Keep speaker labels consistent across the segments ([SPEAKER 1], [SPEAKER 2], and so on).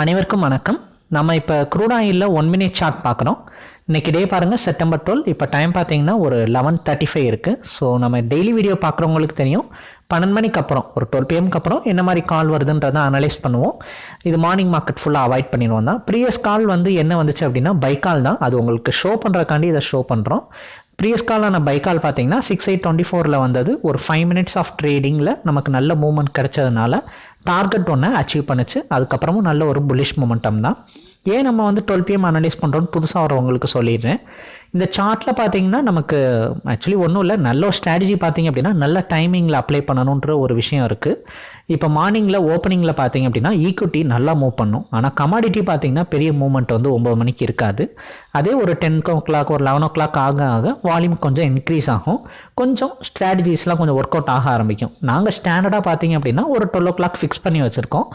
[SPEAKER 1] அனைவருக்கும் வணக்கம். நம்ம இப்போ க்ரூட் ஆயிலில் ஒன் மினிட் சார்ட் பார்க்குறோம். இன்றைக்கி டே பாருங்கள் செப்டம்பர் டுவெல் இப்போ டைம் பார்த்தீங்கன்னா ஒரு லெவன் தேர்ட்டி ஃபைவ் இருக்குது ஸோ நம்ம டெய்லி வீடியோ பார்க்குறவங்களுக்கு தெரியும். பன்னெண்டு மணிக்கு அப்புறம் ஒரு டுவெல் பிஎம்க்கு அப்புறம் என்ன மாதிரி கால் வருதுன்றதை அனலைஸ் பண்ணுவோம். இது மார்னிங் மார்க்கெட் ஃபுல்லாக அவாய்ட் பண்ணிடுவோம் தான். ப்ரீவியஸ் கால் வந்து என்ன வந்துச்சு அப்படின்னா பைக்கால் தான். அது உங்களுக்கு ஷோ பண்ணுறக்காண்டி இதை ஷோ பண்ணுறோம் ப்ரீவியஸ் காலான பைக்கால் பார்த்தீங்கன்னா சிக்ஸ் எயிட் டுவெண்ட்டி ஃபோரில் வந்தது. ஒரு ஃபைவ் மினிட்ஸ் ஆஃப் ட்ரேடிங்கில் நமக்கு நல்ல மூமெண்ட் கிடைச்சதுனால டார்கெட் ஒன்று அச்சீவ் பண்ணுச்சு. அதுக்கப்புறமும் நல்ல ஒரு புல்லிஷ் மூமெண்டம் தான். ஏன் நம்ம வந்து டுவெல் பிஎம் அனலைஸ் பண்ணுறோன்னு புதுசாக வரவங்களுக்கு சொல்லிடுறேன். இந்த சார்ட்டில் பார்த்தீங்கன்னா நமக்கு ஆக்சுவலி ஒன்றும் இல்லை. நல்ல ஒரு ஸ்ட்ராட்டஜி பார்த்தீங்க அப்படின்னா நல்ல டைமிங்கில் அப்ளை பண்ணணுன்ற ஒரு விஷயம் இருக்குது இப்போ மார்னிங்கில் ஓப்பனிங்கில் பார்த்தீங்க அப்படின்னா ஈக்குவிட்டி நல்லா மூவ் பண்ணும். ஆனால் கமாடிட்டி பார்த்தீங்கன்னா பெரிய மூவ்மெண்ட் வந்து ஒம்பது மணிக்கு இருக்காது. அதே ஒரு டென் ஓ கிளாக் ஒரு லெவன் ஓ கிளாக் ஆக ஆக வால்யூம் கொஞ்சம் இன்க்ரீஸ் ஆகும். கொஞ்சம் ஸ்ட்ராட்டஜிஸ்லாம் கொஞ்சம் ஒர்க் அவுட் ஆக ஆரம்பிக்கும். நாங்கள் ஸ்டாண்டர்டாக பார்த்தீங்க அப்படின்னா ஒரு டுவெல் ஓ கிளாக் ஃபிக்ஸ் பண்ணி வச்சுருக்கோம்.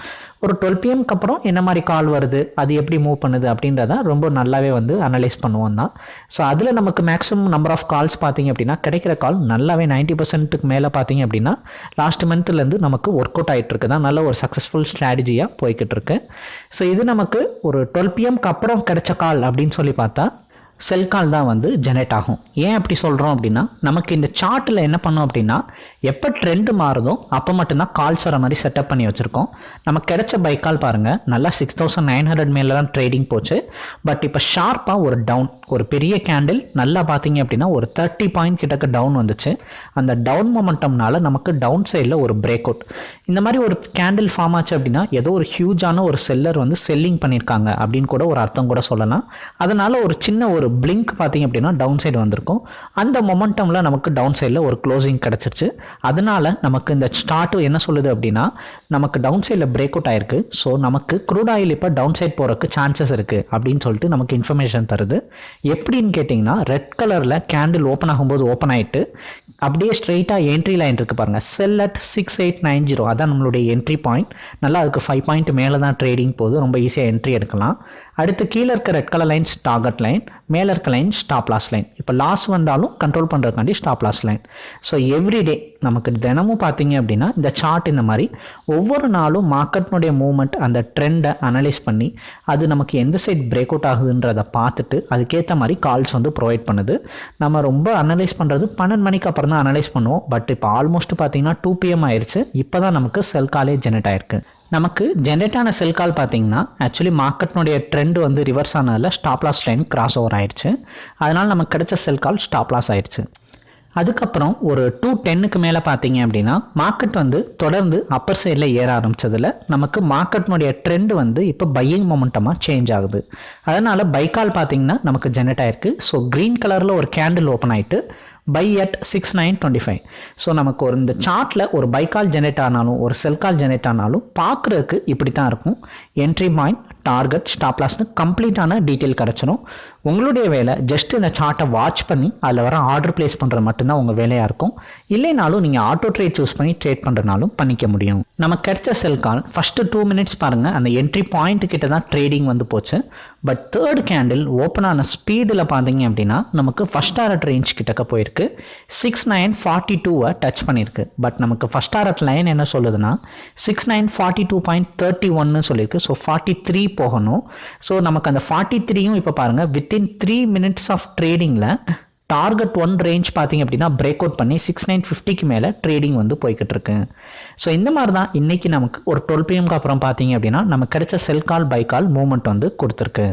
[SPEAKER 1] ஒரு டுவெல் பிஎம்க்கு அப்புறம் என்ன மாதிரி கால் வருது அது எப்படி மூவ் பண்ணுது அப்படின்றத ரொம்ப நல்லாவே வந்து அனலைஸ் பண்ணுவோம் தான். ஸோ அதில் நமக்கு மேக்ஸிமம் நம்பர் ஆஃப் கால்ஸ் பார்த்தீங்க அப்படின்னா கிடைக்கிற கால் நல்லாவே நைன்ட்டி பர்சன்ட்டுக்கு மேலே பார்த்தீங்க அப்படின்னா லாஸ்ட் மந்த்லேருந்து நமக்கு ஒர்க் அவுட் ஆகிட்டு இருக்கு. தான் நல்ல ஒரு சக்ஸஸ்ஃபுல் ஸ்ட்ராட்டஜியாக போய்கிட்டு இருக்கு. ஸோ இது நமக்கு ஒரு டுவெல் பிஎம்க்கு அப்புறம் கிடைச்ச கால் அப்படின்னு சொல்லி பார்த்தா செல் கால் தான் வந்து ஜெனரேட் ஆகும். ஏன் அப்படி சொல்கிறோம் அப்படின்னா நமக்கு இந்த சார்ட்டில் என்ன பண்ணோம் அப்படின்னா எப்போ ட்ரெண்டு மாறுதோ அப்போ மட்டும்தான் கால்ஸ் வர மாதிரி செட்டப் பண்ணி வச்சுருக்கோம். நமக்கு கிடைச்ச பைக் கால் பாருங்கள் நல்லா சிக்ஸ் தௌசண்ட் நைன் ஹண்ட்ரட் மேலே தான் ட்ரேடிங் போச்சு. பட் இப்போ ஷார்ப்பாக ஒரு டவுன் ஒரு பெரிய கேண்டில் நல்லா பார்த்தீங்க அப்படின்னா ஒரு தேர்ட்டி பாயிண்ட் கிட்டக்க டவுன் வந்துச்சு. அந்த டவுன் மொமெண்டம்னால நமக்கு டவுன் சைடில் ஒரு பிரேக் அவுட் இந்த மாதிரி ஒரு கேண்டில் ஃபார்ம் ஆச்சு அப்படின்னா ஏதோ ஒரு ஹியூஜான ஒரு செல்லர் வந்து செல்லிங் பண்ணியிருக்காங்க அப்படின்னு கூட ஒரு அர்த்தம் கூட சொல்லலாம். அதனால் ஒரு சின்ன ஒரு பிளிங்க் பார்த்தீங்க அப்படின்னா டவுன் சைடு வந்திருக்கும். அந்த மொமெண்டமில் நமக்கு டவுன் சைடில் ஒரு க்ளோசிங் கிடச்சிருச்சு. அதனால் நமக்கு இந்த ஸ்டார்ட்டு என்ன சொல்லுது அப்படின்னா நமக்கு டவுன் சைடில் பிரேக் அவுட் ஆயிருக்கு. ஸோ நமக்கு க்ரூட் ஆயில் இப்போ டவுன் சைட் போகிறதுக்கு சான்சஸ் இருக்குது அப்படின்னு சொல்லிட்டு நமக்கு இன்ஃபர்மேஷன் தருது. எப்படின்னு கேட்டிங்கன்னா ரெட் கலரில் கேண்டில் ஓப்பன் ஆகும்போது ஓப்பன் ஆகிட்டு அப்படியே ஸ்ட்ரெயிட்டாக என்ட்ரி லைன் இருக்குது பாருங்கள் sell at six eight nine zero அதான் நம்மளுடைய என்ட்ரி பாயிண்ட் நல்லா அதுக்கு ஃபைவ் பாயிண்ட் மேலே தான் ட்ரேடிங் போகுது. ரொம்ப ஈஸியாக என்ட்ரி எடுக்கலாம். அடுத்து கீழே இருக்க red colour lines target line மேலே இருக்க லைன் ஸ்டாப் லாஸ் லைன் இப்போ லாஸ் வந்தாலும் control பண்ணுறதுக்காண்டி stop loss line so everyday நமக்கு தினமும் பார்த்தீங்க அப்படின்னா இந்த சார்ட் இந்த மாதிரி ஒவ்வொரு நாளும் மார்க்கெட்னுடைய மூவ்மெண்ட் அந்த ட்ரெண்டை அனலைஸ் பண்ணி அது நமக்கு எந்த சைட் பிரேக் அவுட் ஆகுதுன்றதை பார்த்துட்டு அதுக்கேற்ற மாதிரி கால்ஸ் வந்து ப்ரொவைட் பண்ணுது. நம்ம ரொம்ப அனலைஸ் பண்ணுறது பன்னெண்டு மணிக்கு அப்புறம் தான் அனலைஸ் பண்ணுவோம். பட் இப்போ ஆல்மோஸ்ட் பார்த்தீங்கன்னா டூ பிஎம் ஆயிடுச்சு இப்போ தான் நமக்கு செல் காலே ஜெனரேட் ஆயிருக்கு. நமக்கு ஜென்ரேட் ஆன செல் கால் பார்த்தீங்கன்னா ஆக்சுவலி மார்க்கெட்னுடைய ட்ரெண்ட் வந்து reverse ஆனதில் stop loss line cross over ஆயிடுச்சு அதனால் நமக்கு கிடைச்ச செல் கால் ஸ்டாப் லாஸ் ஆயிடுச்சு அதுக்கப்புறம் ஒரு டூ டென்னுக்கு மேலே பார்த்தீங்க அப்படின்னா மார்க்கெட் வந்து தொடர்ந்து அப்பர் சைடில் ஏற ஆரம்பித்ததில் நமக்கு மார்க்கெட்னுடைய ட்ரெண்ட் வந்து இப்போ பையிங் மொமெண்டமாக சேஞ்ச் ஆகுது. அதனால் பைக்கால் பார்த்தீங்கன்னா நமக்கு ஜெனரேட் ஆயிருக்கு. ஸோ க்ரீன் கலரில் ஒரு கேண்டில் ஓப்பன் ஆகிட்டு buy at six nine twenty five so நமக்கு ஒரு இந்த சார்ட்டில் ஒரு பைக்கால் ஜெனரேட் ஆனாலும் ஒரு செல் கால் ஜெனரேட் ஆனாலும் பார்க்குறதுக்கு இப்படி தான் இருக்கும் என்ட்ரி பாயிண்ட் டார்கெட் ஸ்டாப்லாஸ்னு கம்ப்ளீட்டான டீட்டெயில் கிடச்சிரும். உங்களுடைய வேலை ஜஸ்ட் இந்த சார்ட்டை வாட்ச் பண்ணி அதில் வர ஆர்டர் பிளேஸ் பண்ணுறது மட்டும்தான் உங்கள் வேலையாக இருக்கும். இல்லைனாலும் நீங்கள் ஆட்டோ ட்ரேட் சூஸ் பண்ணி ட்ரேட் பண்ணுறனாலும் பண்ணிக்க முடியும். நமக்கு கிடைச்ச sell call first two minutes பாருங்கள் அந்த என்ட்ரி பாயிண்ட் கிட்ட தான் ட்ரேடிங் வந்து போச்சு. பட் தேர்ட் கேண்டில் ஓப்பன் ஆன ஸ்பீடில் பார்த்தீங்க அப்படின்னா நமக்கு ஃபஸ்ட் ஆரட் ரேஞ்ச் கிட்டக்க போயிருக்கு. சிக்ஸ் நைன் ஃபார்ட்டி டூவை டச் பண்ணியிருக்கு பட் நமக்கு ஃபஸ்ட் ஆரட் லைன் என்ன சொல்லுதுன்னா six nine forty two point thirty ஒன்னு சொல்லியிருக்கு ஸோ ஃபார்ட்டி த்ரீ போகணும். ஸோ நமக்கு அந்த ஃபார்ட்டி த்ரீயும் இப்போ பாருங்கள் வித்தின் த்ரீ மினிட்ஸ் ஆஃப் ட்ரேடிங்கில் டார்கெட் ஒன் ரேஞ்ச் பார்த்தீங்க அப்படின்னா பிரேக் அவுட் பண்ணி சிக்ஸ் நைன் ஃபிஃப்டிக்கு மேலே ட்ரேடிங் வந்து போய்கிட்டு இருக்கு. ஸோ இந்த மாதிரி தான் இன்றைக்கி நமக்கு ஒரு டுவெல் பிஎம்க்கு அப்புறம் பார்த்தீங்க அப்படின்னா நமக்கு கிடைச்ச செல் கால் பை கால் மூவ்மெண்ட் வந்து கொடுத்துருக்கு.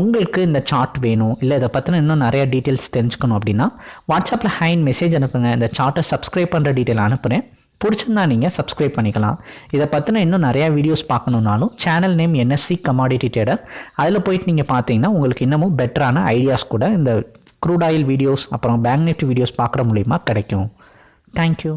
[SPEAKER 1] உங்களுக்கு இந்த சார்ட் வேணும் இல்லை இதை பற்றின இன்னும் நிறைய டீட்டெயில்ஸ் தெரிஞ்சுக்கணும் அப்படின்னா வாட்ஸ்அப்பில் ஹைன் மெசேஜ் அனுப்புங்க. இந்த சார்ட்டை சப்ஸ்கிரைப் பண்ணுற டீட்டெயில் அனுப்புகிறேன் பிடிச்சிருந்தா நீங்கள் சப்ஸ்கிரைப் பண்ணிக்கலாம். இதை பற்றின இன்னும் நிறையா videos பார்க்கணுன்னாலும் channel name NSC commodity trader அதில் போயிட்டு நீங்கள் பார்த்தீங்கன்னா உங்களுக்கு இன்னமும் பெட்டரான ஐடியாஸ் கூட இந்த க்ரூட் ஆயில் வீடியோஸ் அப்புறம் பேங்க் நிஃப்டி வீடியோஸ் பார்க்குற மூலிமா கிடைக்கும். தேங்க்யூ